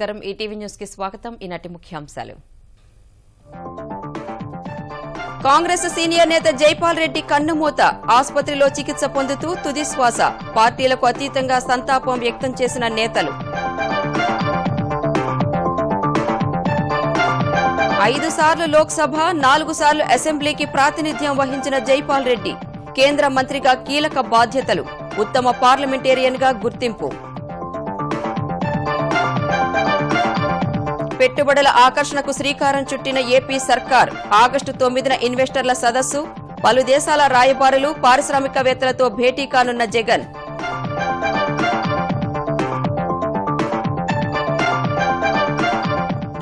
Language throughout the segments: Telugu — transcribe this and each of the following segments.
నమస్కారం. ఈటీవీ న్యూస్కి స్వాగతం. ఈనాటి ముఖ్యాంశాలు. కాంగ్రెస్ సీనియర్ నేత జైపాల్ రెడ్డి కన్నుమూత. ఆసుపత్రిలో చికిత్స పొందుతూ తుదిశ్వాస పార్టీలకు అతీతంగా సంతాపం వ్యక్తం చేసిన నేతలు. ఐదు సార్లు లోక్సభ నాలుగు సార్లు అసెంబ్లీకి ప్రాతినిధ్యం వహించిన జైపాల్ రెడ్డి కేంద్ర మంత్రిగా కీలక బాధ్యతలు. ఉత్తమ పార్లమెంటేరియన్గా గుర్తింపు. పెట్టుబడుల ఆకర్షణకు శ్రీకారం చుట్టిన ఏపీ సర్కార్ ఆగస్టు తొమ్మిదిన ఇన్వెస్టర్ల సదస్సు పలు దేశాల రాయబారులు పారిశ్రామికవేత్తలతో భేటీ కానున్న జగన్.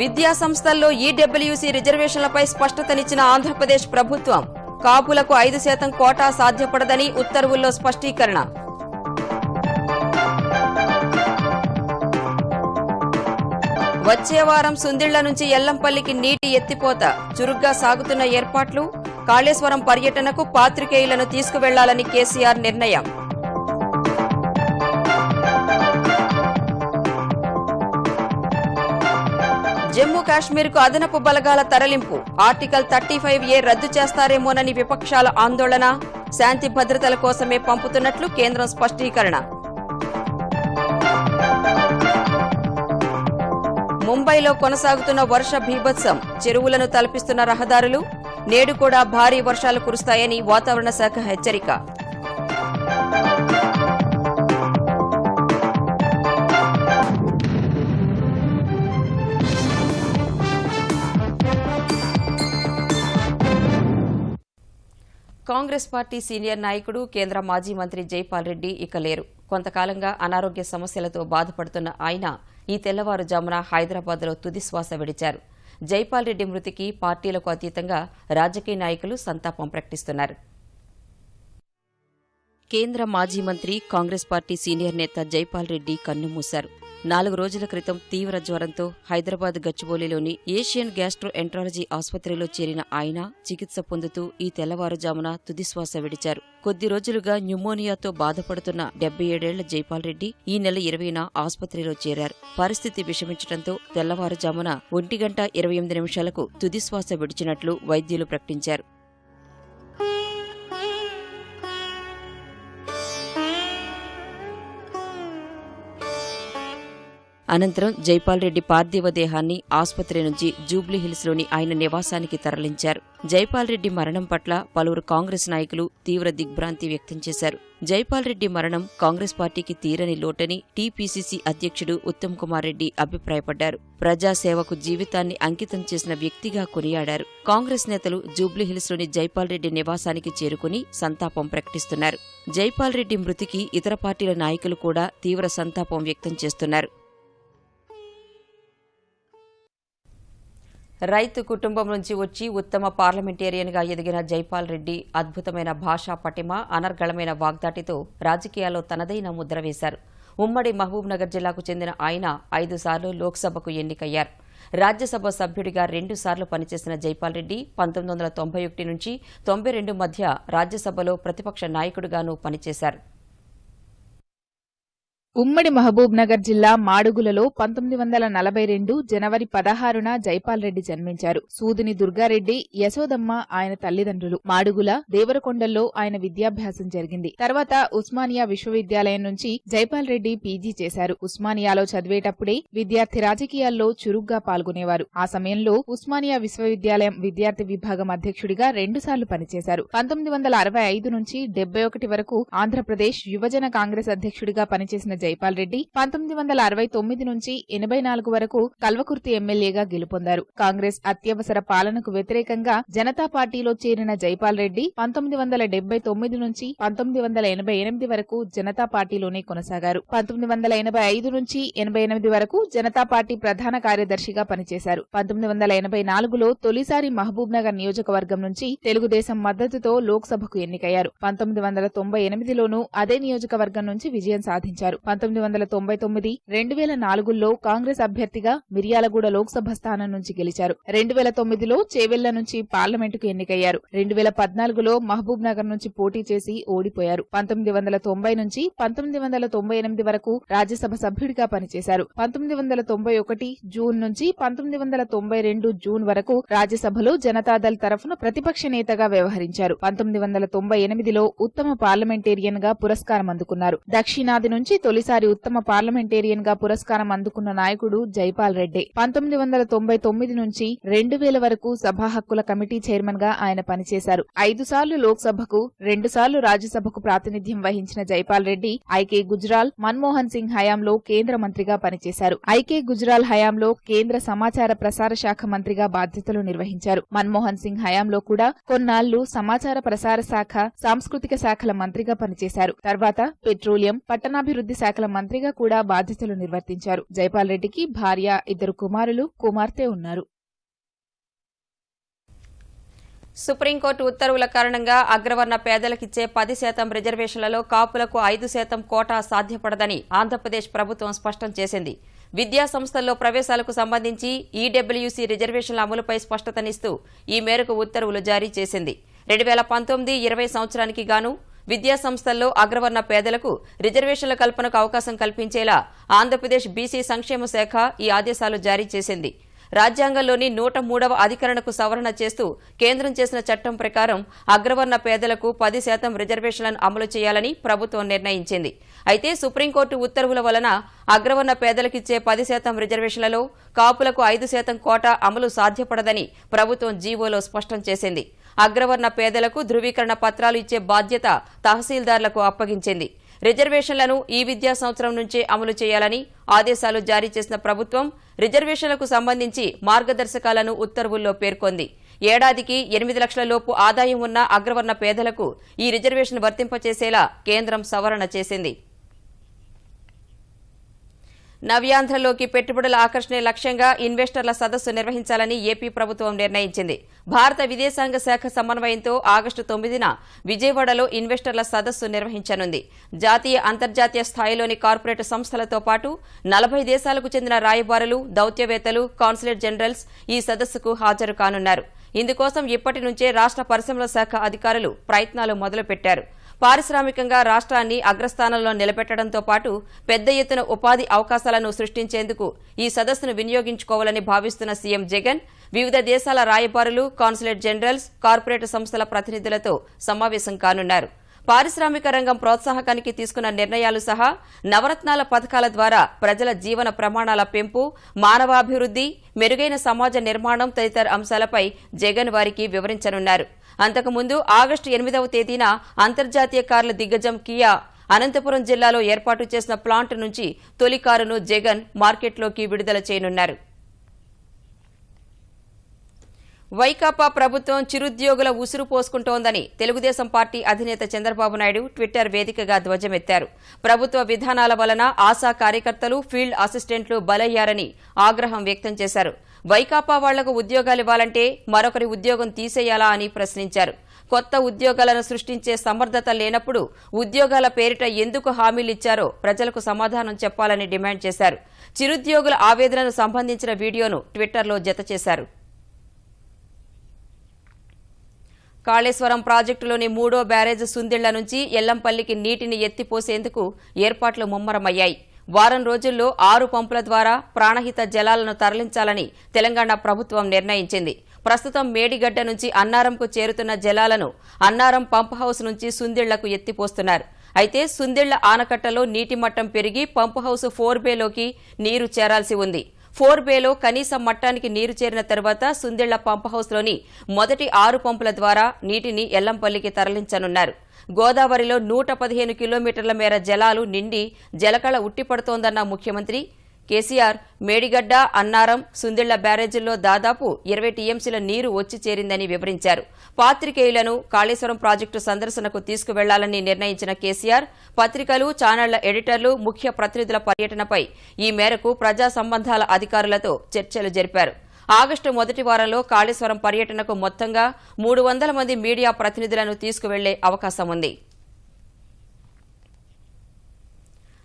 విద్యా సంస్థల్లో ఈడబ్ల్యూసీ రిజర్వేషన్లపై స్పష్టతనిచ్చిన ఆంధ్రప్రదేశ్ ప్రభుత్వం కాపులకు ఐదు శాతం కోటా సాధ్యపడదని ఉత్తర్వుల్లో స్పష్టీకరణ. వచ్చే వారం సుందిళ్ళ నుంచి ఎల్లంపల్లికి నీటి ఎత్తిపోత. చురుగ్గా సాగుతున్న ఏర్పాట్లు కాళేశ్వరం పర్యటనకు పాత్రికేయులను తీసుకువెళ్ళాలని కేసీఆర్ నిర్ణయం. జమ్మూ కాశ్మీర్కు అదనపు బలగాల తరలింపు. ఆర్టికల్ థర్టీ ఫైవ్ ఏ రద్దు చేస్తారేమోనని విపక్షాల ఆందోళన శాంతి భద్రతల కోసమే పంపుతున్నట్లు కేంద్రం స్పష్టీకరణ. ముంబైలో కొనసాగుతున్న వర్ష భీభత్సం. చెరువులను తలపిస్తున్న రహదారులు. నేడు కూడా భారీ వర్షాలు కురుస్తాయని వాతావరణ శాఖ హెచ్చరిక. కాంగ్రెస్ పార్టీ సీనియర్ నాయకుడు కేంద్ర మాజీ మంత్రి జైపాల్ రెడ్డి ఇక లేరు. కొంతకాలంగా అనారోగ్య సమస్యలతో బాధపడుతున్న ఆయన ఈ తెల్లవారుజామున హైదరాబాద్లో తుది శ్వాస విడిచారు. జైపాల్ రెడ్డి మృతికి పార్టీలకు అతీతంగా రాజకీయ నాయకులు సంతాపం ప్రకటిస్తున్నారు. కేంద్ర మాజీ మంత్రి కాంగ్రెస్ పార్టీ సీనియర్ నేత జైపాల్ రెడ్డి కన్నుమూశారు. నాలుగు రోజుల క్రితం తీవ్ర జ్వరంతో హైదరాబాద్ గచ్చిబౌలిలోని ఏషియన్ గ్యాస్ట్రో ఎంట్రాలజీ ఆసుపత్రిలో చేరిన ఆయన చికిత్స పొందుతూ ఈ తెల్లవారుజామున తుదిశ్వాస విడిచారు. కొద్ది రోజులుగా న్యూమోనియాతో బాధపడుతున్న డెబ్బై ఏడేళ్ళ జైపాల్ రెడ్డి ఈ నెల ఇరవైన ఆసుపత్రిలో చేరారు. పరిస్థితి విషమించడంతో తెల్లవారుజామున ఒంటి గంట ఇరవై ఎనిమిది నిమిషాలకు తుదిశ్వాస విడిచినట్లు వైద్యులు ప్రకటించారు. అనంతరం జైపాల్ రెడ్డి పార్థివ దేహాన్ని ఆసుపత్రి నుంచి జూబ్లీహిల్స్లోని ఆయన నివాసానికి తరలించారు. జైపాల్ రెడ్డి మరణం పట్ల పలువురు కాంగ్రెస్ నాయకులు తీవ్ర దిగ్భ్రాంతి వ్యక్తం చేశారు. జైపాల్ రెడ్డి మరణం కాంగ్రెస్ పార్టీకి తీరని లోటని టీపీసీసీ అధ్యక్షుడు ఉత్తమ్ కుమార్ రెడ్డి అభిప్రాయపడ్డారు. ప్రజాసేవకు జీవితాన్ని అంకితం చేసిన వ్యక్తిగా కొనియాడారు. కాంగ్రెస్ నేతలు జూబ్లీహిల్స్లోని జైపాల్ రెడ్డి నివాసానికి చేరుకుని సంతాపం ప్రకటిస్తున్నారు. జైపాల్ రెడ్డి మృతికి ఇతర పార్టీల నాయకులు కూడా తీవ్ర సంతాపం వ్యక్తం చేస్తున్నారు. రైతు కుటుంబం నుంచి వచ్చి ఉత్తమ పార్లమెంటేరియన్గా ఎదిగిన జైపాల్ రెడ్డి అద్భుతమైన భాషా పటిమ అనర్గళమైన వాగ్దాటితో రాజకీయాల్లో తనదైన ముద్ర వేశారు. ఉమ్మడి మహబూబ్నగర్ జిల్లాకు చెందిన ఆయన ఐదుసార్లు లోక్సభకు ఎన్నికయ్యారు. రాజ్యసభ సభ్యుడిగా రెండుసార్లు పనిచేసిన జైపాల్ రెడ్డి పంతొమ్మిది వందల తొంభై ఒకటి నుంచి తొంభై రెండు మధ్య రాజ్యసభలో ప్రతిపక్ష నాయకుడిగానూ పనిచేశారు. ఉమ్మడి మహబూబ్ నగర్ జిల్లా మాడుగులలో పంతొమ్మిది వందల నలభై రెండు జనవరి పదహారున జైపాల్ రెడ్డి జన్మించారు. సూదిని దుర్గారెడ్డి యశోదమ్మ ఆయన తల్లిదండ్రులు. మాడుగుల దేవరకొండల్లో ఆయన విద్యాభ్యాసం జరిగింది. తర్వాత ఉస్మానియా విశ్వవిద్యాలయం నుంచి జైపాల్ రెడ్డి పీజీ చేశారు. ఉస్మానియాలో చదివేటప్పుడే విద్యార్థి రాజకీయాల్లో చురుగ్గా పాల్గొనేవారు. ఆ సమయంలో ఉస్మానియా విశ్వవిద్యాలయం విద్యార్థి విభాగం అధ్యక్షుడిగా రెండుసార్లు పనిచేశారు. పంతొమ్మిది వందల అరవై ఐదు నుంచి డెబ్బై ఒకటి వరకు ఆంధ్రప్రదేశ్ యువజన కాంగ్రెస్ అధ్యక్షుడిగా పనిచేసిన జైపాల్ రెడ్డి పంతొమ్మిది వందల అరవై తొమ్మిది నుంచి ఎనభై నాలుగు వరకు కల్వకుర్తి ఎమ్మెల్యేగా గెలుపొందారు. కాంగ్రెస్ అత్యవసర పాలనకు వ్యతిరేకంగా జనతా పార్టీలో చేరిన జైపాల్ రెడ్డి పంతొమ్మిది వందల డెబ్బై తొమ్మిది నుంచి పంతొమ్మిది వందల ఎనభై ఎనిమిది వరకు జనతా పార్టీలోనే కొనసాగారు. పంతొమ్మిది వందల ఎనభై ఐదు నుంచి ఎనభై ఎనిమిది వరకు జనతా పార్టీ ప్రధాన కార్యదర్శిగా పనిచేశారు. పంతొమ్మిది వందల ఎనభై నాలుగులో తొలిసారి మహబూబ్ నగర్ నియోజకవర్గం నుంచి తెలుగుదేశం మద్దతుతో లోక్సభకు ఎన్నికయ్యారు. పంతొమ్మిది వందల తొంభై ఎనిమిదిలోనూ అదే నియోజకవర్గం నుంచి విజయం సాధించారు. పంతొమ్మిది వందల తొంభై తొమ్మిది రెండు వేల నాలుగులో కాంగ్రెస్ అభ్యర్థిగా మిర్యాలగూడ లోక్సభ స్థానం నుంచి గెలిచారు. రెండు వేల తొమ్మిదిలో చేవెళ్ళ నుంచి పార్లమెంటుకు ఎన్నికయ్యారు. రెండు వేల పద్నాలుగులో మహబూబ్ నగర్ నుంచి పోటీ చేసి ఓడిపోయారు. పంతొమ్మిది వందల తొంభై నుంచి పంతొమ్మిది వందల తొంభై ఎనిమిది వరకు రాజ్యసభ సభ్యుడిగా పనిచేశారు. పంతొమ్మిది వందల తొంభై ఒకటి జూన్ నుంచి పంతొమ్మిది వందల తొంభై రెండు జూన్ వరకు రాజ్యసభలో జనతాదళ్ తరఫున ప్రతిపక్ష నేతగా వ్యవహరించారు. పంతొమ్మిది వందల తొంభై ఎనిమిదిలో ఉత్తమ పార్లమెంటేరియన్గా పురస్కారం అందుకున్నారు. దక్షిణాది నుంచి తొలి తొలిసారి ఉత్తమ పార్లమెంటేరియన్గా పురస్కారం అందుకున్న నాయకుడు జైపాల్ రెడ్డి. పంతొమ్మిది వందల తొంభై తొమ్మిది నుంచి రెండు వేల వరకు సభా హక్కుల కమిటీ చైర్మన్గా ఆయన పనిచేశారు. ఐదు సార్లు లోక్సభకు రెండు సార్లు రాజ్యసభకు ప్రాతినిధ్యం వహించిన జైపాల్ రెడ్డి ఐకే గుజరాల్ మన్మోహన్ సింగ్ హయాంలో కేంద్ర మంత్రిగా పనిచేశారు. ఐకే గుజరాల్ హయాంలో కేంద్ర సమాచార ప్రసార శాఖ మంత్రిగా బాధ్యతలు నిర్వహించారు. మన్మోహన్ సింగ్ హయాంలో కూడా కొన్నాళ్ళు సమాచార ప్రసార శాఖ సాంస్కృతిక శాఖల మంత్రిగా పనిచేశారు. తర్వాత పెట్రోలియం పట్టణాభివృద్ధి శాఖల మంత్రిగా కూడా బాధ్యతలు నిర్వర్తించారు. జైపాల్ రెడ్డికి భార్య ఇద్దరు కుమారులు కుమార్తె ఉన్నారు. సుప్రీంకోర్టు ఉత్తర్వుల కారణంగా అగ్రవర్ణ పేదలకిచ్చే పది శాతం రిజర్వేషన్లలో కాపులకు ఐదు శాతం కోటా సాధ్యపడదని ఆంధ్రప్రదేశ్ ప్రభుత్వం స్పష్టం చేసింది. విద్యా సంస్థల్లో ప్రవేశాలకు సంబంధించి ఈడబ్ల్యూసీ రిజర్వేషన్ల అమలుపై స్పష్టతనిస్తూ ఈ మేరకు ఉత్తర్వులు జారీ చేసింది. రెండు వేల పంతొమ్మిది ఇరవై సంవత్సరానికి గాను విద్యాసంస్థల్లో అగ్రవర్ణ పేదలకు రిజర్వేషన్ల కల్పనకు అవకాశం కల్పించేలా ఆంధ్రప్రదేశ్ బీసీ సంక్షేమ శాఖ ఈ ఆదేశాలు జారీ చేసింది. రాజ్యాంగంలోని నూట మూడవ అధికరణకు సవరణ చేస్తూ కేంద్రం చేసిన చట్టం ప్రకారం అగ్రవర్ణ పేదలకు పది శాతం రిజర్వేషన్లను అమలు చేయాలని ప్రభుత్వం నిర్ణయించింది. అయితే సుప్రీంకోర్టు ఉత్తర్వుల వలన అగ్రవర్ణ పేదలకిచ్చే పది శాతం రిజర్వేషన్లలో కాపులకు ఐదు శాతం కోటా అమలు సాధ్యపడదని ప్రభుత్వం జీవోలో స్పష్టం చేసింది. అగ్రవర్ణ పేదలకు ధృవీకరణ పత్రాలు ఇచ్చే బాధ్యత తహసీల్దార్లకు అప్పగించింది. రిజర్వేషన్లను ఈ విద్యా సంవత్సరం నుంచే అమలు చేయాలని ఆదేశాలు జారీ చేసిన ప్రభుత్వం రిజర్వేషన్లకు సంబంధించి మార్గదర్శకాలను ఉత్తర్వుల్లో పేర్కొంది. ఏడాదికి ఎనిమిది లక్షల లోపు ఆదాయం ఉన్న అగ్రవర్ణ పేదలకు ఈ రిజర్వేషన్ వర్తింపచేసేలా కేంద్రం సవరణ చేసింది. నవ్యాంధ్రలోకి పెట్టుబడుల ఆకర్షణే లక్ష్యంగా ఇన్వెస్టర్ల సదస్సు నిర్వహించాలని ఏపీ ప్రభుత్వం నిర్ణయించింది. భారత విదేశాంగ శాఖ సమన్వయంతో ఆగస్టు తొమ్మిదిన విజయవాడలో ఇన్వెస్టర్ల సదస్సు నిర్వహించనుంది. జాతీయ అంతర్జాతీయ స్థాయిలోని కార్పొరేట్ సంస్థలతో పాటు నలభై దేశాలకు చెందిన రాయబారులు దౌత్యవేత్తలు కాన్సులేట్ జనరల్స్ ఈ సదస్సుకు హాజరు కానున్నారు. ఇందుకోసం ఇప్పటి నుంచే రాష్ట్ర పరిశ్రమల శాఖ అధికారులు ప్రయత్నాలు మొదలుపెట్టారు. పారిశ్రామికంగా రాష్ట్రాన్ని అగ్రస్థానంలో నిలబెట్టడంతో పాటు పెద్ద ఎత్తున ఉపాధి అవకాశాలను సృష్టించేందుకు ఈ సదస్సును వినియోగించుకోవాలని భావిస్తున్న సీఎం జగన్ వివిధ దేశాల రాయబారులు కాన్సులేట్ జనరల్స్ కార్పొరేట్ సంస్థల ప్రతినిధులతో సమావేశం కానున్నారు. పారిశ్రామిక రంగం ప్రోత్సాహకానికి తీసుకున్న నిర్ణయాలు సహా నవరత్నాల పథకాల ద్వారా ప్రజల జీవన ప్రమాణాల పెంపు మానవాభివృద్ది మెరుగైన సమాజ నిర్మాణం తదితర అంశాలపై జగన్ వారికి వివరించనున్నారు. అంతకుముందు ఆగస్టు ఎనిమిదవ తేదీన అంతర్జాతీయ కార్ల దిగ్గజం కియా అనంతపురం జిల్లాలో ఏర్పాటు చేసిన ప్లాంట్ నుంచి తొలి కారును జగన్ మార్కెట్లోకి విడుదల చేయనున్నారు. వైకాపా ప్రభుత్వం చిరుద్యోగుల ఉసురు పోసుకుంటోందని తెలుగుదేశం పార్టీ అధినేత చంద్రబాబు నాయుడు ట్విట్టర్ వేదికగా ధ్వజమెత్తారు. ప్రభుత్వ విధానాల వలన ఆశా కార్యకర్తలు ఫీల్డ్ అసిస్టెంట్లు బలయ్యారని ఆగ్రహం వ్యక్తం చేశారు. వైకాపా వాళ్ళకు ఉద్యోగాలివ్వాలంటే మరొకరి ఉద్యోగం తీసేయాలా అని ప్రశ్నించారు. కొత్త ఉద్యోగాలను సృష్టించే సమర్థత లేనప్పుడు ఉద్యోగాల పేరిట ఎందుకు హామీలిచ్చారో ప్రజలకు సమాధానం చెప్పాలని డిమాండ్ చేశారు. చిరుద్యోగుల ఆవేదనను సంబంధించిన వీడియోను ట్విట్టర్లో జతచేశారు కాళేశ్వరం ప్రాజెక్టులోని మూడో బ్యారేజ్ సుందిళ్ళ నుంచి ఎల్లంపల్లికి నీటిని ఎత్తిపోసేందుకు ఏర్పాట్లు ముమ్మరమయ్యాయి. వారం రోజుల్లో ఆరు పంపుల ద్వారా ప్రాణహిత జలాలను తరలించాలని తెలంగాణ ప్రభుత్వం నిర్ణయించింది. ప్రస్తుతం మేడిగడ్డ నుంచి అన్నారంకు చేరుతున్న జలాలను అన్నారం పంప్ హౌస్ నుంచి సుందిళ్ళకు ఎత్తిపోస్తున్నారు. అయితే సుందిళ్ళ ఆనకట్టలో నీటి మట్టం పెరిగి పంప్ హౌస్ ఫోర్ బేలోకి నీరు చేరాల్సి ఉంది. ఫోర్ బేలో కనీస మట్టానికి నీరు చేరిన తర్వాత సుందిళ్ళ పంప్ హౌస్లోని మొదటి ఆరు పంపుల ద్వారా నీటిని ఎల్లంపల్లికి తరలించనున్నారు. గోదావరిలో నూట పదిహేను కిలోమీటర్ల మేర జలాలు నిండి జలకళ ఉట్టిపడుతోందన్న ముఖ్యమంత్రి కేసీఆర్ మేడిగడ్డ అన్నారం సుందిళ్ళ బ్యారేజీల్లో దాదాపు ఇరవై టీఎంసీల నీరు వచ్చి చేరిందని వివరించారు. పాత్రికేయులను కాళేశ్వరం ప్రాజెక్టు సందర్శనకు తీసుకువెళ్ళాలని నిర్ణయించిన కేసీఆర్ పత్రికలు ఛానళ్ళ ఎడిటర్లు ముఖ్య ప్రతినిధుల పర్యటనపై ఈ మేరకు ప్రజా సంబంధాల అధికారులతో చర్చలు జరిపారు. ఆగస్టు మొదటి వారంలో కాళేశ్వరం పర్యటనకు మొత్తంగా మూడు వందల మంది మీడియా ప్రతినిధులను తీసుకువెళ్ళే అవకాశం ఉంది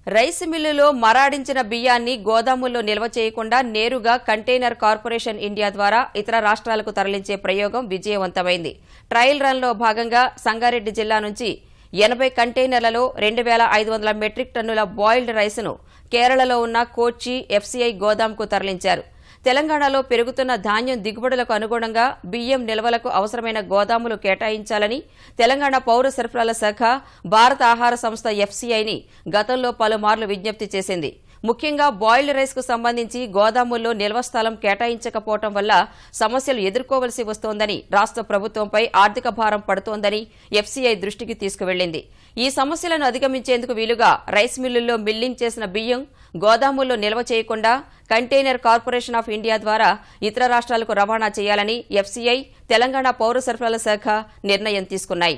రైస్ మిల్లులో మరాడించిన బియ్యాన్ని గోదాముల్లో నిల్వ చేయకుండా నేరుగా కంటైనర్ కార్పొరేషన్ ఇండియా ద్వారా ఇతర రాష్ట్రాలకు తరలించే ప్రయోగం విజయవంతమైంది. ట్రయల్ రన్లో భాగంగా సంగారెడ్డి జిల్లా నుంచి ఎనభై కంటైనర్లలో రెండు వేల ఐదు వందల మెట్రిక్ టన్నుల బాయిల్డ్ రైస్ను కేరళలో ఉన్న కోచి ఎఫ్సీఐ గోదాంకు తరలించారు. తెలంగాణలో పెరుగుతున్న ధాన్యం దిగుబడులకు అనుగుణంగా బియ్యం నిల్వలకు అవసరమైన గోదాములు కేటాయించాలని తెలంగాణ పౌర సరఫరాల శాఖ భారత ఆహార సంస్థ ఎఫ్సీఐని గతంలో పలుమార్లు విజ్ఞప్తి చేసింది. ముఖ్యంగా బాయిల్డ్ రైస్కు సంబంధించి గోదాముల్లో నిల్వ స్థలం కేటాయించకపోవటం వల్ల సమస్యలు ఎదుర్కోవలసి వస్తోందని రాష్ట్ర ప్రభుత్వంపై ఆర్థిక భారం పడుతోందని ఎఫ్సీఐ దృష్టికి తీసుకువెళ్ళింది ఈ సమస్యలను అధిగమించేందుకు వీలుగా రైస్ మిల్లుల్లో మిల్లింగ్ చేసిన బియ్యం గోదాముల్లో నిల్వ చేయకుండా కంటైనర్ కార్పొరేషన్ ఆఫ్ ఇండియా ద్వారా ఇతర రాష్ట్రాలకు రవాణా చేయాలని ఎఫ్సీఐ తెలంగాణ పౌర సరఫరాల శాఖ నిర్ణయం తీసుకున్నాయి.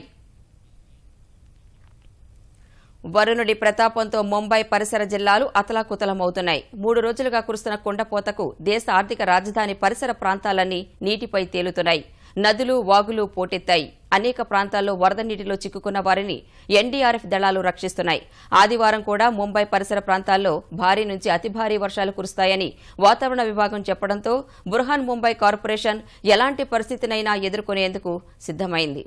వరుణుడి ప్రతాపంతో ముంబై పరిసర జిల్లాలు అతలాకుతలమవుతున్నాయి. మూడు రోజులుగా కురుస్తున్న కుండపోతకు దేశ ఆర్థిక రాజధాని పరిసర ప్రాంతాలన్నీ నీటిపై తేలుతున్నాయి. నదులు వాగులు పోటెత్తాయి. అనేక ప్రాంతాల్లో వరద నీటిలో చిక్కుకున్న వారిని ఎన్డీఆర్ఎఫ్ దళాలు రక్షిస్తున్నాయి. ఆదివారం కూడా ముంబై పరిసర ప్రాంతాల్లో భారీ నుంచి అతి భారీ వర్షాలు కురుస్తాయని వాతావరణ విభాగం చెప్పడంతో బుర్హాన్ ముంబై కార్పొరేషన్ ఎలాంటి పరిస్థితినైనా ఎదుర్కొనేందుకు సిద్దమైంది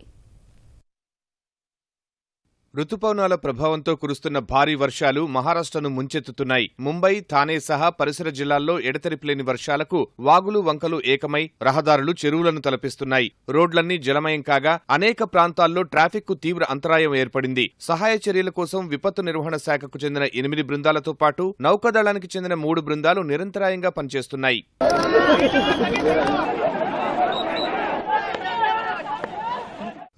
రుతుపవనాల ప్రభావంతో కురుస్తున్న భారీ వర్షాలు మహారాష్ట్రను ముంచెత్తుతున్నాయి. ముంబై థానే సహా పరిసర జిల్లాల్లో ఎడతెరిపిలేని వర్షాలకు వాగులు వంకలు ఏకమై రహదారులు చెరువులను తలపిస్తున్నాయి. రోడ్లన్నీ జలమయం కాగా అనేక ప్రాంతాల్లో ట్రాఫిక్కు తీవ్ర అంతరాయం ఏర్పడింది. సహాయ చర్యల కోసం విపత్తు నిర్వహణ శాఖకు చెందిన ఎనిమిది బృందాలతో పాటు నౌకాదళానికి చెందిన మూడు బృందాలు నిరంతరాయంగా పనిచేస్తున్నాయి.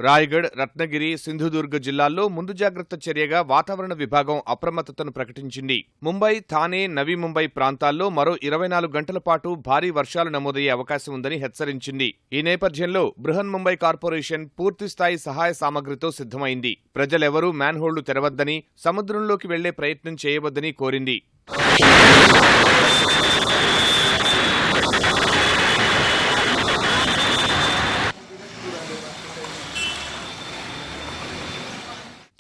రాయగఢ్ రత్నగిరి సింధుదుర్గ్ జిల్లాల్లో ముందు జాగ్రత్త చర్యగా వాతావరణ విభాగం అప్రమత్తతను ప్రకటించింది. ముంబై థానే నవీ ముంబై ప్రాంతాల్లో మరో ఇరవై నాలుగు గంటల పాటు భారీ వర్షాలు నమోదయ్యే అవకాశం ఉందని హెచ్చరించింది. ఈ నేపథ్యంలో బృహన్ ముంబై కార్పొరేషన్ పూర్తిస్థాయి సహాయ సామగ్రితో సిద్ధమైంది. ప్రజలెవరూ మ్యాన్హోళ్ళు తెరవద్దని సముద్రంలోకి వెళ్ళే ప్రయత్నం చేయవద్దని కోరింది.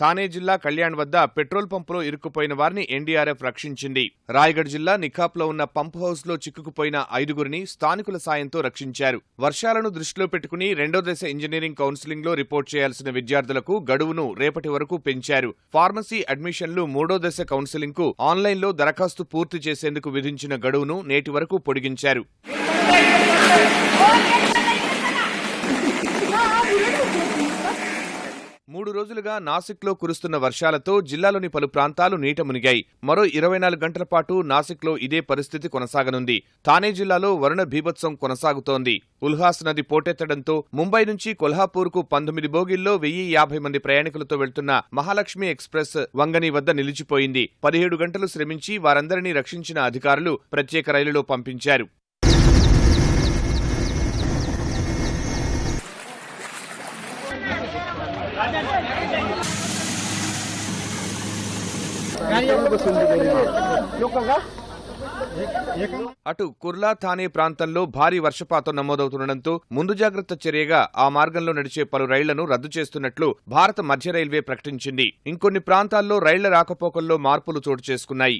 థానే జిల్లా కళ్యాణ్ వద్ద పెట్రోల్ పంపులో ఇరుక్కుపోయిన వారిని ఎన్డీఆర్ఎఫ్ రక్షించింది. రాయగఢ్ జిల్లా నిఖాప్లో ఉన్న పంప్ హౌస్లో చిక్కుకుపోయిన ఐదుగురిని స్థానికుల సాయంతో రక్షించారు. వర్షాలను దృష్టిలో పెట్టుకుని రెండో దశ ఇంజనీరింగ్ కౌన్సిలింగ్లో రిపోర్ట్ చేయాల్సిన విద్యార్థులకు గడువును రేపటి వరకు పెంచారు. ఫార్మసీ అడ్మిషన్లు మూడో దశ కౌన్సిలింగ్కు ఆన్లైన్లో దరఖాస్తు పూర్తి చేసేందుకు విధించిన గడువును నేటి వరకు పొడిగించారు. మూడు రోజులుగా నాసిక్లో కురుస్తున్న వర్షాలతో జిల్లాలోని పలు ప్రాంతాలు నీట మునిగాయి. మరో ఇరవై నాలుగు గంటల పాటు నాసిక్లో ఇదే పరిస్థితి కొనసాగనుంది. థానే జిల్లాలో వరుణ భీభత్సం కొనసాగుతోంది. ఉల్హాస్ నది పోటెత్తడంతో ముంబై నుంచి కొల్హాపూర్కు పంతొమ్మిది బోగిల్లో వెయ్యి యాభై మంది ప్రయాణికులతో వెళ్తున్న మహాలక్ష్మి ఎక్స్ప్రెస్ వంగని వద్ద నిలిచిపోయింది. పదిహేడు గంటలు శ్రమించి వారందరినీ రక్షించిన అధికారులు ప్రత్యేక రైలులో పంపించారు. అటు కుర్లా థానే ప్రాంతంలో భారీ వర్షపాతం నమోదవుతుండటంతో ముందు జాగ్రత్త చర్యగా ఆ మార్గంలో నడిచే పలు రైళ్ళను రద్దు చేస్తున్నట్లు భారత మధ్య రైల్వే ప్రకటించింది. ఇంకొన్ని ప్రాంతాల్లో రైళ్ళ రాకపోకల్లో మార్పులు చోటు చేసుకున్నాయి.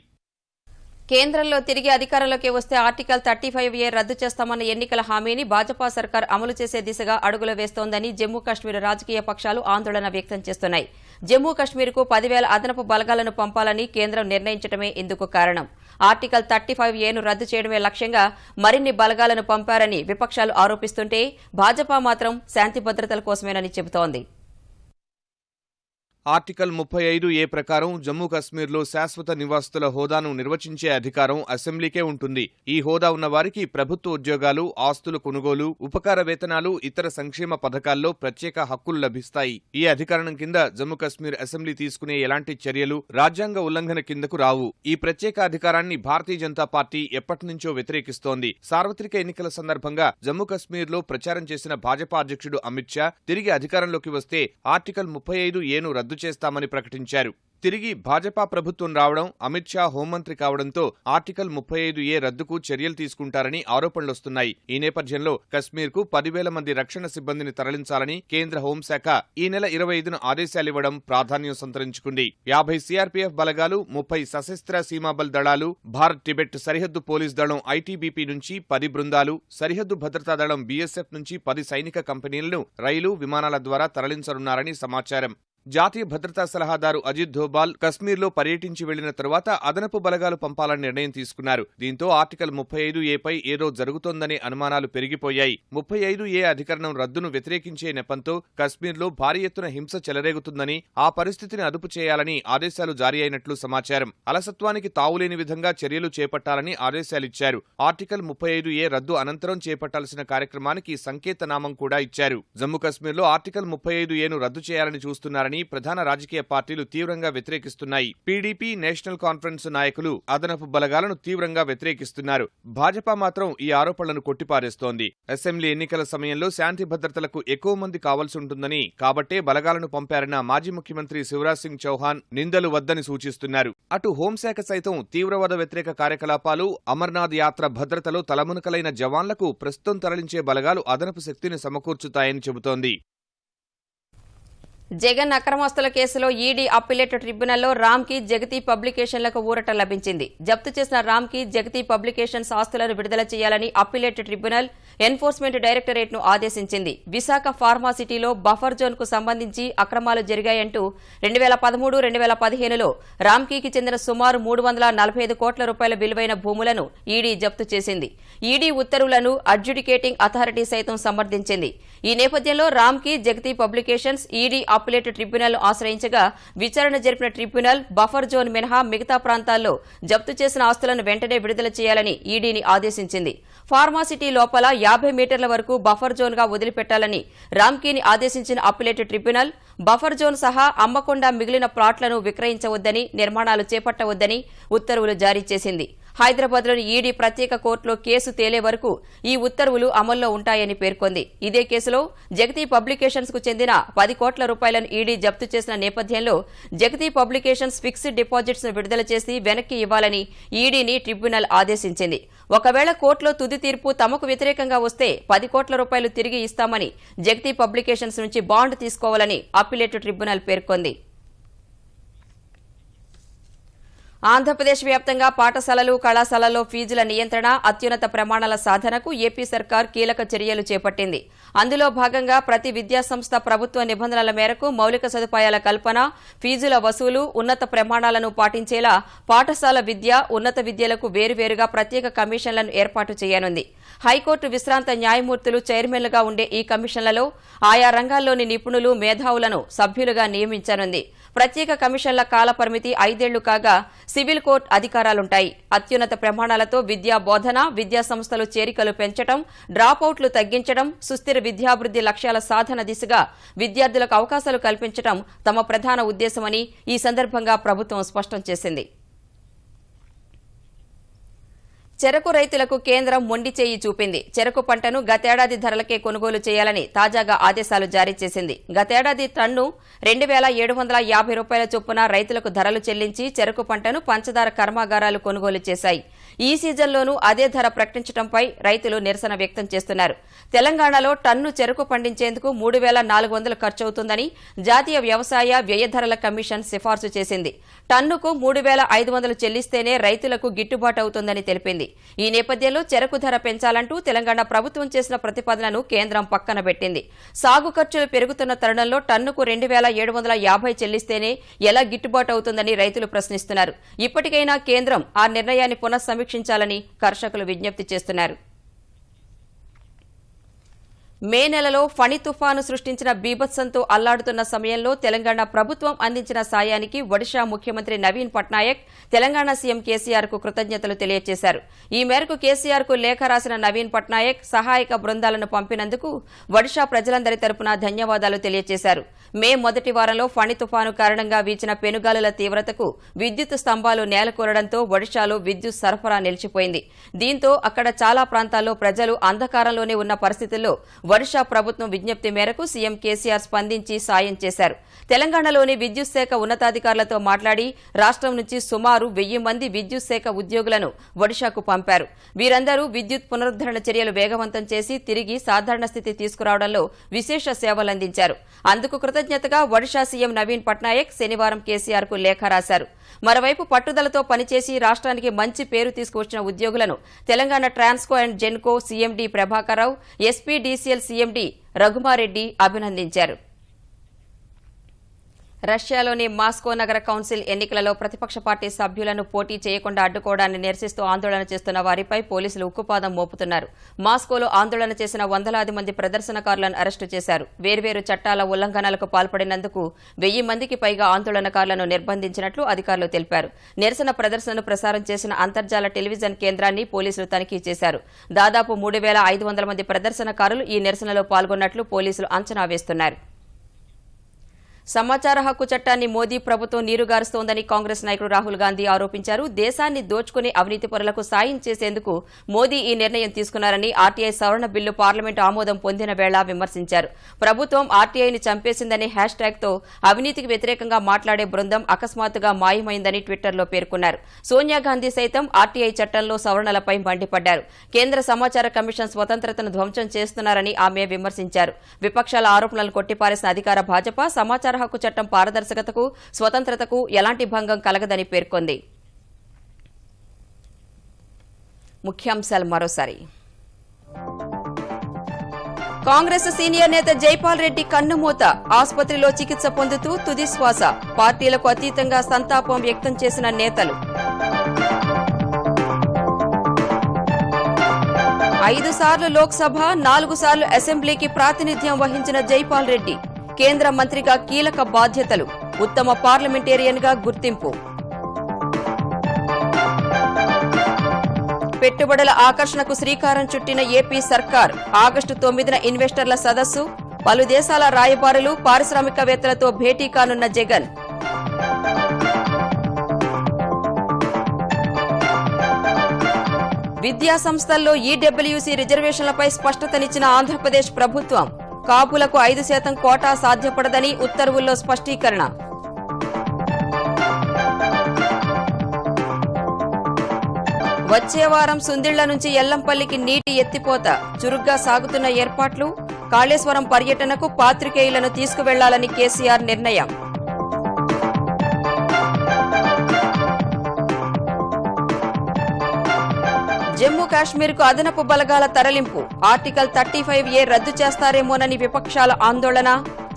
కేంద్రంలో తిరిగి అధికారంలోకి వస్తే ఆర్టికల్ థర్టీ ఫైవ్ ఏ రద్దు చేస్తామన్న ఎన్నికల హామీని భాజపా సర్కార్ అమలు చేసే దిశగా అడుగులు వేస్తోందని జమ్మూ కాశ్మీర్ రాజకీయ పక్షాలు ఆందోళన వ్యక్తం చేస్తున్నాయి. జమ్మూ కాశ్మీర్కు పదివేల అదనపు బలగాలను పంపాలని కేంద్రం నిర్ణయించడమే ఇందుకు కారణం. ఆర్టికల్ థర్టీ ఫైవ్ ఏను రద్దు చేయడమే లక్ష్యంగా మరిన్ని బలగాలను పంపారని విపక్షాలు ఆరోపిస్తుంటే భాజపా మాత్రం శాంతి భద్రతల కోసమేనని చెబుతోంది. ఆర్టికల్ ముప్పై ఐదు ఏ ప్రకారం జమ్మూ కశ్మీర్లో శాశ్వత నివాసితుల హోదాను నిర్వచించే అధికారం అసెంబ్లీకే ఉంటుంది. ఈ హోదా ఉన్న వారికి ప్రభుత్వ ఉద్యోగాలు ఆస్తుల కొనుగోలు ఉపకార వేతనాలు ఇతర సంక్షేమ పథకాల్లో ప్రత్యేక హక్కులు లభిస్తాయి. ఈ అధికారం కింద జమ్మూ కశ్మీర్ అసెంబ్లీ తీసుకునే ఎలాంటి చర్యలు రాజ్యాంగ ఉల్లంఘన కిందకు రావు. ఈ ప్రత్యేక అధికారాన్ని భారతీయ జనతా పార్టీ ఎప్పటినుంచో వ్యతిరేకిస్తోంది. సార్వత్రిక ఎన్నికల సందర్భంగా జమ్మూ కశ్మీర్లో ప్రచారం చేసిన భాజపా అధ్యక్షుడు అమిత్ షా తిరిగి అధికారంలోకి వస్తే ఆర్టికల్ ముప్పై ఐదు ఏను రద్దు రద్దు చేస్తామని ప్రకటించారు. తిరిగి భాజపా ప్రభుత్వం రావడం అమిత్ షా హోంమంత్రి కావడంతో ఆర్టికల్ ముప్పై ఐదు ఏ రద్దుకు చర్యలు తీసుకుంటారని ఆరోపణలొస్తున్నాయి ఈ నేపథ్యంలో కశ్మీర్కు పదివేల మంది రక్షణ సిబ్బందిని తరలించాలని కేంద్ర హోంశాఖ ఈ నెల ఇరవై ఐదున ఆదేశాలివ్వడం ప్రాధాన్యం సంతరించుకుంది. యాభై సీఆర్పీఎఫ్ బలగాలు ముప్పై సశస్త్ర సీమాబల్ దళాలు భారత్ టిబెట్ సరిహద్దు పోలీస్ దళం ఐటీబీపీ నుంచి పది బృందాలు సరిహద్దు భద్రతా దళం బీఎస్ఎఫ్ నుంచి పది సైనిక కంపెనీలను రైలు విమానాల ద్వారా తరలించనున్నారని సమాచారం. జాతీయ భద్రతా సలహాదారు అజిత్ ధోబాల్ కశ్మీర్లో పర్యటించి వెళ్ళిన తర్వాత అదనపు బలగాలు పంపాలని నిర్ణయం తీసుకున్నారు. దీంతో ఆర్టికల్ ముప్పై ఐదు ఏపై ఏదో జరుగుతోందనే అనుమానాలు పెరిగిపోయాయి. ముప్పై ఐదు ఏ అధికరణం రద్దును వ్యతిరేకించే నెపంతో కశ్మీర్లో భారీ ఎత్తున హింస చెలరేగుతుందని ఆ పరిస్థితిని అదుపు చేయాలని ఆదేశాలు జారీ అయినట్లు సమాచారం. అలసత్వానికి తావులేని విధంగా చర్యలు చేపట్టాలని ఆదేశాలిచ్చారు ఆర్టికల్ ముప్పై ఐదు ఏ రద్దు అనంతరం చేపట్టాల్సిన కార్యక్రమానికి సంకేతనామం కూడా ఇచ్చారు. జమ్మూ కశ్మీర్లో ఆర్టికల్ ముప్పై ఐదు ఏను రద్దు చేయాలని చూస్తున్నారని ప్రధాన రాజకీయ పార్టీలు తీవ్రంగా వ్యతిరేకిస్తున్నాయి. పీడీపీ నేషనల్ కాన్ఫరెన్స్ నాయకులు అదనపు బలగాలను తీవ్రంగా వ్యతిరేకిస్తున్నారు. భాజపా మాత్రం ఈ ఆరోపణలను కొట్టిపారేస్తోంది. అసెంబ్లీ ఎన్నికల సమయంలో శాంతి భద్రతలకు ఎక్కువ మంది కావాల్సి ఉంటుందని కాబట్టే బలగాలను పంపారన్న మాజీ ముఖ్యమంత్రి శివరాజ్ సింగ్ చౌహాన్ నిందలు వద్దని సూచిస్తున్నారు. అటు హోంశాఖ సైతం తీవ్రవాద వ్యతిరేక కార్యకలాపాలు అమర్నాథ్ యాత్ర భద్రతలో తలమునకలైన జవాన్లకు ప్రస్తుతం తరలించే బలగాలు అదనపు శక్తిని సమకూర్చుతాయని చెబుతోంది. జగన్ అక్రమస్తుల కేసులో ఈడీ అప్పిలేట్ ట్రిబ్యునల్లో రామ్కి జగతి పబ్లికేషన్లకు ఊరట లభించింది. జప్తు చేసిన రామ్కి జగతి పబ్లికేషన్స్ ఆస్తులను విడుదల చేయాలని అప్పిలేట్ ట్రిబ్యునల్ ఎన్ఫోర్స్మెంట్ డైరెక్టరేట్ను ఆదేశించింది. విశాఖ ఫార్మాసిటీలో బఫర్ జోన్కు సంబంధించి అక్రమాలు జరిగాయంటూ రెండు వేల పదమూడు రెండు వేల పదిహేనులో రామ్కీకి చెందిన సుమారు మూడు వందల నలభై ఐదు కోట్ల రూపాయల విలువైన భూములను ఈడీ జప్తు చేసింది. ఈడీ ఉత్తర్వులను అడ్జుడికేటింగ్ అథారిటీ సైతం సమర్థించింది. ఈ నేపథ్యంలో Ramky Jagati publications ED appellate tribunal ఆశ్రయించగా విచారణ జరిపిన ట్రిబ్యునల్ బఫర్ జోన్ మినహా మిగతా ప్రాంతాల్లో జప్తు చేసిన ఆస్తులను వెంటనే విడుదల చేయాలని ఈడీని ఆదేశించింది. ఫార్మాసిటీ లోపల యాభై మీటర్ల వరకు బఫర్ జోన్గా వదిలిపెట్టాలని రామ్కీని ఆదేశించిన అప్పిలేట్ ట్రిబ్యునల్ బఫర్ జోన్ సహా అమ్మకుండా మిగిలిన ప్లాట్లను విక్రయించవద్దని నిర్మాణాలు చేపట్టవద్దని ఉత్తర్వులు జారీ చేసింది. హైదరాబాద్లోని ఈడీ ప్రత్యేక కోర్టులో కేసు తేలే వరకు ఈ ఉత్తర్వులు అమల్లో ఉంటాయని పేర్కొంది. ఇదే కేసులో జగతి పబ్లికేషన్స్కు చెందిన పది కోట్ల రూపాయలను ఈడీ జప్తు చేసిన నేపథ్యంలో జగతి పబ్లికేషన్స్ ఫిక్స్డ్ డిపాజిట్స్ను విడుదల చేసి వెనక్కి ఇవ్వాలని ఈడీని ట్రిబ్యునల్ ఆదేశించింది. ఒకవేళ కోర్టులో తుది తీర్పు తమకు వ్యతిరేకంగా వస్తే పది కోట్ల రూపాయలు తిరిగి ఇస్తామని జగతి పబ్లికేషన్స్ నుంచి బాండ్ తీసుకోవాలని అప్పిలేట్ ట్రిబ్యునల్ పేర్కొంది. ఆంధ్రప్రదేశ్ వ్యాప్తంగా పాఠశాలలు కళాశాలల్లో ఫీజుల నియంత్రణ అత్యున్నత ప్రమాణాల సాధనకు ఏపీ సర్కార్ కీలక చర్యలు చేపట్టింది. అందులో భాగంగా ప్రతి విద్యాసంస్థ ప్రభుత్వ నిబంధనల మేరకు మౌలిక సదుపాయాల కల్పన ఫీజుల వసూలు ఉన్నత ప్రమాణాలను పాటించేలా పాఠశాల విద్య ఉన్నత విద్యలకు వేరువేరుగా ప్రత్యేక కమిషన్లను ఏర్పాటు చేయనుంది. హైకోర్టు విశ్రాంత న్యాయమూర్తులు చైర్మన్లుగా ఉండే ఈ కమిషన్లలో ఆయా రంగాల్లోని నిపుణులు మేధావులను సభ్యులుగా నియమించనుంది. ప్రత్యేక కమిషన్ల కాలపరిమితి ఐదేళ్ళు కాగా సివిల్ కోర్టు అధికారాలుంటాయి. అత్యున్నత ప్రమాణాలతో విద్యా బోధన విద్యా సంస్థలు చేరికలు పెంచడం డ్రాపౌట్లు తగ్గించడం సుస్థిర విద్యాభివృద్ది లక్ష్యాల సాధన దిశగా విద్యార్థులకు అవకాశాలు కల్పించడం తమ ప్రధాన ఉద్దేశమని ఈ సందర్భంగా ప్రభుత్వం స్పష్టం చేసింది. చెరకు రైతులకు కేంద్రం మొండి చేయి చూపింది. చెరకు పంటను గతేడాది ధరలకే కొనుగోలు చేయాలని తాజాగా ఆదేశాలు జారీ చేసింది. గతేడాది టన్ను రెండు వేల ఏడు వందల యాభై రూపాయల చొప్పున రైతులకు ధరలు చెల్లించి చెరకు పంటను పంచదార కర్మాగారాలు కొనుగోలు చేశాయి. ఈ సీజన్లోనూ అదే ధర ప్రకటించడంపై రైతులు నిరసన వ్యక్తం చేస్తున్నారు. తెలంగాణలో టన్ను చెరకు పండించేందుకు మూడు వేల నాలుగు వందలు ఖర్చవుతుందని జాతీయ వ్యవసాయ వ్యయ ధరల కమిషన్ సిఫార్సు చేసింది. టన్నుకు మూడు వేల ఐదు వందలు చెల్లిస్తేనే రైతులకు గిట్టుబాటు అవుతుందని తెలిపింది. ఈ నేపథ్యంలో చెరకు ధర పెంచాలంటూ తెలంగాణ ప్రభుత్వం చేసిన ప్రతిపాదనను కేంద్రం పక్కన పెట్టింది. సాగు ఖర్చులు పెరుగుతున్న తరుణంలో టన్నుకు రెండు వేల ఏడు వందల యాభై చెల్లిస్తేనే ఎలా గిట్టుబాటు అవుతుందని రైతులు ప్రశ్నిస్తున్నారు. ఇప్పటికైనా కేంద్రం ఆ నిర్ణయాన్ని పునఃసమీక్షించాలని కర్షకులు విజ్ఞప్తి చేస్తున్నారు. మే నెలలో ఫణి తుఫాను సృష్టించిన బీభత్సంతో అల్లాడుతున్న సమయంలో తెలంగాణ ప్రభుత్వం అందించిన సాయానికి ఒడిషా ముఖ్యమంత్రి నవీన్ పట్నాయక్ తెలంగాణ సీఎం కేసీఆర్కు కృతజ్ఞతలు తెలియజేశారు ఈ మేరకు కేసీఆర్కు లేఖ రాసిన నవీన్ పట్నాయక్ సహాయక బృందాలను పంపినందుకు ఒడిషా ప్రజలందరి తరపున ధన్యవాదాలు తెలియజేశారు మే మొదటి వారంలో ఫణి తుఫాను కారణంగా వీచిన పెనుగాలుల తీవ్రతకు విద్యుత్ స్తంభాలు నేలకూరడంతో ఒడిశాలో విద్యుత్ సరఫరా నిలిచిపోయింది. దీంతో అక్కడ చాలా ప్రాంతాల్లో ప్రజలు అంధకారంలోనే ఉన్న పరిస్థితుల్లో ఒడిషా ప్రభుత్వం విజ్ఞప్తి మేరకు సీఎం కేసీఆర్ స్పందించి సాయం చేశారు. తెలంగాణలోని విద్యుత్ శాఖ ఉన్నతాధికారులతో మాట్లాడి రాష్ట్రం నుంచి సుమారు వెయ్యి మంది విద్యుత్ శాఖ ఉద్యోగులను ఒడిషాకు పంపారు. వీరందరూ విద్యుత్ పునరుద్దరణ చర్యలు వేగవంతం చేసి తిరిగి సాధారణ స్థితి తీసుకురావడంలో విశేష సేవలందించారు. అందుకు కృతజ్ఞతగా ఒడిషా సీఎం నవీన్ పట్నాయక్ శనివారం కేసీఆర్కు లేఖ రాశారు. మరోవైపు పట్టుదలతో పనిచేసి రాష్ట్రానికి మంచి పేరు తీసుకువచ్చిన ఉద్యోగులను Telangana Transco and Genco CMD Prabhakar Rao SPDCL CMD Raghuma Reddy అభినందించారు రష్యాలోని మాస్కో నగర కౌన్సిల్ ఎన్నికలలో ప్రతిపక్ష పార్టీ సభ్యులను పోటీ చేయకుండా అడ్డుకోవడాన్ని నిరసిస్తూ ఆందోళన చేస్తున్న వారిపై పోలీసులు ఉక్కుపాదం మోపుతున్నారు. మాస్కోలో ఆందోళన చేసిన వందలాది మంది ప్రదర్శనకారులను అరెస్టు చేశారు. వేర్వేరు చట్టాల ఉల్లంఘనలకు పాల్పడినందుకు వెయ్యి మందికి పైగా ఆందోళనకారులను నిర్బంధించినట్లు అధికారులు తెలిపారు. నిరసన ప్రదర్శనను ప్రసారం చేసిన అంతర్జాల టెలివిజన్ కేంద్రాన్ని పోలీసులు తనిఖీ చేశారు. దాదాపు మూడు వేల ఐదు వందల మంది ప్రదర్శనకారులు ఈ నిరసనలో పాల్గొన్నట్లు పోలీసులు అంచనా వేస్తున్నారు. సమాచార హక్కు చట్టాన్ని మోదీ ప్రభుత్వం నీరుగారుస్తోందని కాంగ్రెస్ నాయకుడు రాహుల్ గాంధీ ఆరోపించారు. దేశాన్ని దోచుకునే అవినీతి పరులకు సాయం చేసేందుకు మోదీ ఈ నిర్ణయం తీసుకున్నారని ఆర్టీఐ సవరణ బిల్లు పార్లమెంటు ఆమోదం పొందిన వేళ విమర్శించారు. ప్రభుత్వం ఆర్టీఐని చంపేసిందనే హ్యాష్ ట్యాగ్తో అవినీతికి వ్యతిరేకంగా మాట్లాడే బృందం అకస్మాత్తుగా మాయమైందని ట్విట్టర్లో పేర్కొన్నారు. సోనియా గాంధీ సైతం ఆర్టీఐ చట్టంలో సవరణలపై మండిపడ్డారు. కేంద్ర సమాచార కమిషన్ స్వతంత్రతను ధ్వంసం చేస్తున్నారని ఆమె విమర్శించారు. విపక్షాల ఆరోపణలను కొట్టిపారేసిన అధికార భాజపా సమాచార హక్కు చట్టం పారదర్శకతకు స్వతంత్రతకు ఎలాంటి భంగం కలగదని పేర్కొంది. ముఖ్యాంశాలు మరోసారి. కాంగ్రెస్ సీనియర్ నేత జైపాల్ రెడ్డి కన్నుమూత ఆసుపత్రిలో చికిత్స పొందుతూ తుదిశ్వాస పార్టీలకు అతీతంగా సంతాపం వ్యక్తం చేసిన నేతలు. ఐదు సార్లు లోక్సభ నాలుగు సార్లు అసెంబ్లీకి ప్రాతినిధ్యం వహించిన జైపాల్ రెడ్డి కేంద్ర మంత్రిగా కీలక బాధ్యతలు. ఉత్తమ పార్లమెంటేరియన్గా గుర్తింపు. పెట్టుబడుల ఆకర్షణకు శ్రీకారం చుట్టిన ఏపీ సర్కార్ ఆగస్టు తొమ్మిదిన ఇన్వెస్టర్ల సదస్సు పలు దేశాల రాయబారులు పారిశ్రామికవేత్తలతో భేటీ కానున్న జగన్. విద్యా సంస్థల్లో ఈడబ్ల్యూసీ రిజర్వేషన్లపై స్పష్టతనిచ్చిన ఆంధ్రప్రదేశ్ ప్రభుత్వం. కాపులకు ఐదు శాతం కోటా సాధ్యపడదని ఉత్తర్వుల్లో స్పష్టీకరణ. వచ్చే వారం సుందిళ్ళ నుంచి ఎల్లంపల్లికి నీటి ఎత్తిపోత. చురుగ్గా సాగుతున్న ఏర్పాట్లు కాళేశ్వరం పర్యటనకు పాత్రికేయులను తీసుకువెళ్ళాలని కేసీఆర్ నిర్ణయం. జమ్మూ కాశ్మీర్కు అదనపు బలగాల తరలింపు. ఆర్టికల్ థర్టీ ఫైవ్ ఏ రద్దు చేస్తారేమోనని విపక్షాల ఆందోళన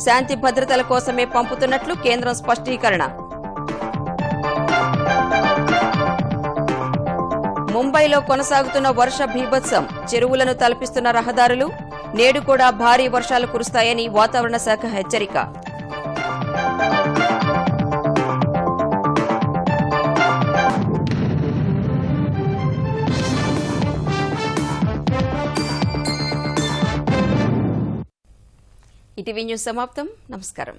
శాంతి భద్రతల కోసమే పంపుతున్నట్లు కేంద్రం స్పష్టీకరణ. ముంబైలో కొనసాగుతున్న వర్ష భీభత్సం చెరువులను తలపిస్తున్న రహదారులు నేడు కూడా భారీ వర్షాలు కురుస్తాయని వాతావరణ శాఖ హెచ్చరిక. ఇటీవీ న్యూస్ సమాప్తం. నమస్కారం.